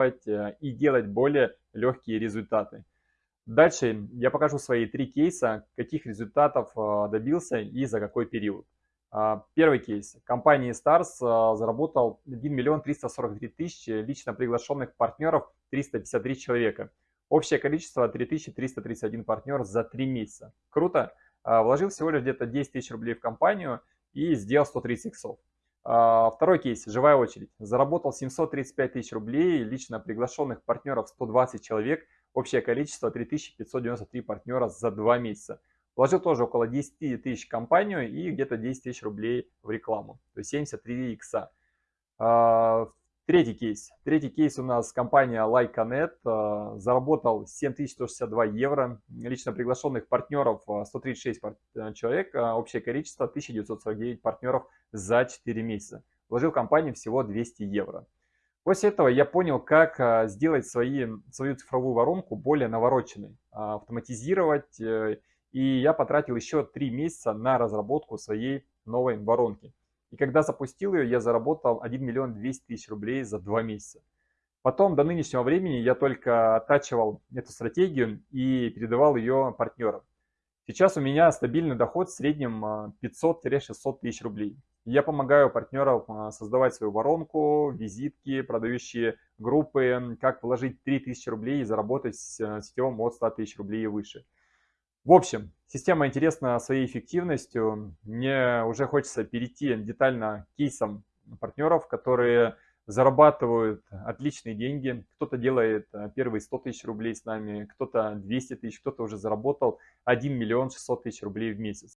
э, и делать более легкие результаты. Дальше я покажу свои три кейса, каких результатов э, добился и за какой период. А, первый кейс. Компания Stars заработал 1 миллион 343 тысячи лично приглашенных партнеров 353 человека. Общее количество 3331 партнер за 3 месяца. Круто. А, вложил всего лишь где-то 10 тысяч рублей в компанию и сделал 130 иксов. А, второй кейс, живая очередь. Заработал 735 тысяч рублей, лично приглашенных партнеров 120 человек, общее количество 3593 партнера за 2 месяца. Вложил тоже около 10 тысяч в компанию и где-то 10 тысяч рублей в рекламу, то есть 73 икса. А, Третий кейс. Третий кейс у нас компания Likeanet. Э, заработал 7162 евро. Лично приглашенных партнеров 136 э, э, человек. Общее количество 1949 партнеров за 4 месяца. Вложил в компанию всего 200 евро. После этого я понял, как сделать свои, свою цифровую воронку более навороченной, автоматизировать. И я потратил еще 3 месяца на разработку своей новой воронки. И когда запустил ее, я заработал 1 миллион 200 тысяч рублей за 2 месяца. Потом до нынешнего времени я только оттачивал эту стратегию и передавал ее партнерам. Сейчас у меня стабильный доход в среднем 500-600 а, тысяч рублей. Я помогаю партнерам а, создавать свою воронку, визитки, продающие группы, как вложить 3000 рублей и заработать в сетевом от 100 тысяч рублей и выше. В общем, система интересна своей эффективностью. Мне уже хочется перейти детально к кейсам партнеров, которые зарабатывают отличные деньги. Кто-то делает э, первые 100 тысяч рублей с нами, кто-то 200 тысяч, кто-то уже заработал 1 миллион 600 тысяч рублей в месяц.